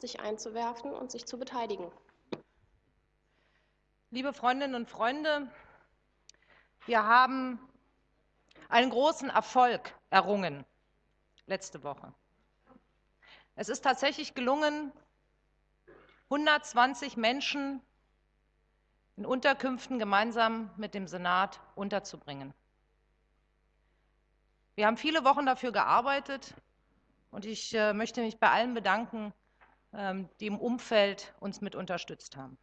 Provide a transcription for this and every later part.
sich einzuwerfen und sich zu beteiligen. Liebe Freundinnen und Freunde, wir haben einen großen Erfolg errungen letzte Woche. Es ist tatsächlich gelungen, 120 Menschen in Unterkünften gemeinsam mit dem Senat unterzubringen. Wir haben viele Wochen dafür gearbeitet und ich äh, möchte mich bei allen bedanken, ähm, die im Umfeld uns mit unterstützt haben.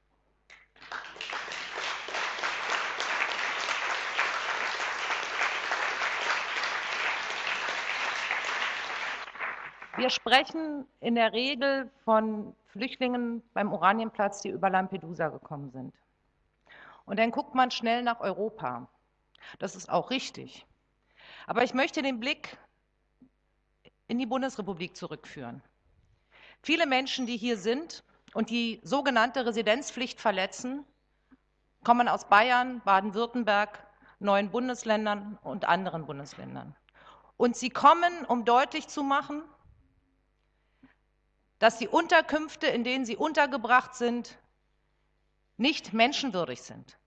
Wir sprechen in der Regel von Flüchtlingen beim Oranienplatz, die über Lampedusa gekommen sind. Und dann guckt man schnell nach Europa. Das ist auch richtig. Aber ich möchte den Blick in die Bundesrepublik zurückführen. Viele Menschen, die hier sind und die sogenannte Residenzpflicht verletzen, kommen aus Bayern, Baden-Württemberg, neuen Bundesländern und anderen Bundesländern. Und sie kommen, um deutlich zu machen, dass die Unterkünfte, in denen sie untergebracht sind, nicht menschenwürdig sind.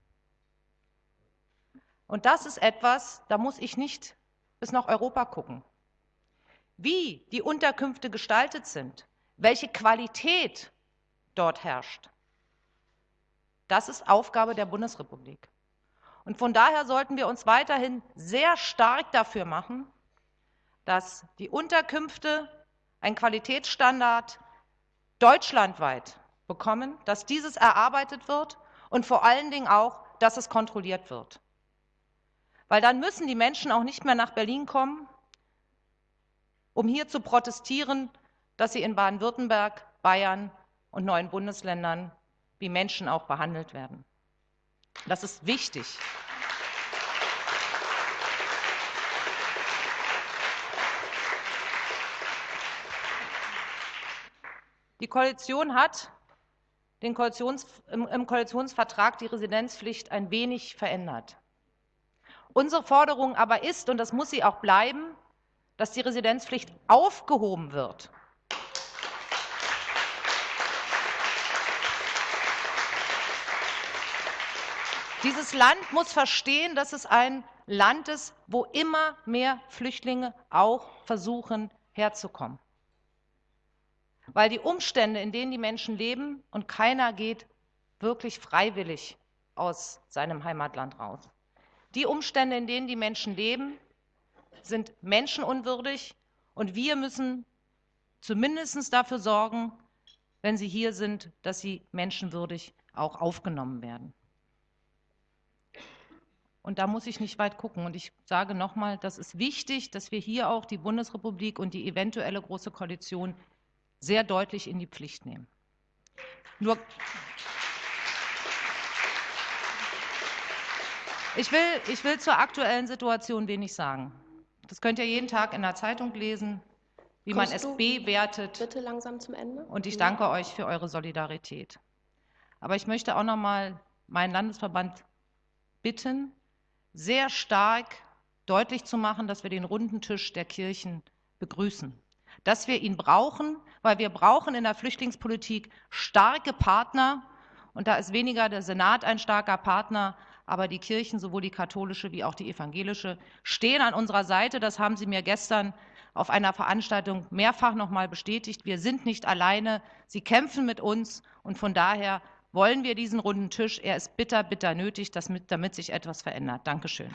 Und das ist etwas, da muss ich nicht bis nach Europa gucken. Wie die Unterkünfte gestaltet sind, welche Qualität dort herrscht, das ist Aufgabe der Bundesrepublik. Und von daher sollten wir uns weiterhin sehr stark dafür machen, dass die Unterkünfte einen Qualitätsstandard deutschlandweit bekommen, dass dieses erarbeitet wird und vor allen Dingen auch, dass es kontrolliert wird. Weil dann müssen die Menschen auch nicht mehr nach Berlin kommen, um hier zu protestieren, dass sie in Baden-Württemberg, Bayern und neuen Bundesländern wie Menschen auch behandelt werden. Das ist wichtig. Die Koalition hat Koalitions, im, im Koalitionsvertrag die Residenzpflicht ein wenig verändert. Unsere Forderung aber ist, und das muss sie auch bleiben, dass die Residenzpflicht aufgehoben wird. Dieses Land muss verstehen, dass es ein Land ist, wo immer mehr Flüchtlinge auch versuchen herzukommen weil die Umstände, in denen die Menschen leben, und keiner geht wirklich freiwillig aus seinem Heimatland raus. Die Umstände, in denen die Menschen leben, sind menschenunwürdig und wir müssen zumindest dafür sorgen, wenn sie hier sind, dass sie menschenwürdig auch aufgenommen werden. Und da muss ich nicht weit gucken. Und ich sage nochmal, das ist wichtig, dass wir hier auch die Bundesrepublik und die eventuelle Große Koalition sehr deutlich in die Pflicht nehmen. Nur ich will, ich will zur aktuellen Situation wenig sagen. Das könnt ihr jeden Tag in der Zeitung lesen, wie Kommst man es bewertet. Bitte langsam zum Ende. Und ich danke euch für eure Solidarität. Aber ich möchte auch noch mal meinen Landesverband bitten, sehr stark deutlich zu machen, dass wir den runden Tisch der Kirchen begrüßen dass wir ihn brauchen, weil wir brauchen in der Flüchtlingspolitik starke Partner. Und da ist weniger der Senat ein starker Partner, aber die Kirchen, sowohl die katholische wie auch die evangelische, stehen an unserer Seite. Das haben Sie mir gestern auf einer Veranstaltung mehrfach noch mal bestätigt. Wir sind nicht alleine. Sie kämpfen mit uns. Und von daher wollen wir diesen runden Tisch. Er ist bitter, bitter nötig, damit sich etwas verändert. Dankeschön.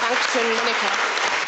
Dankeschön, Monika.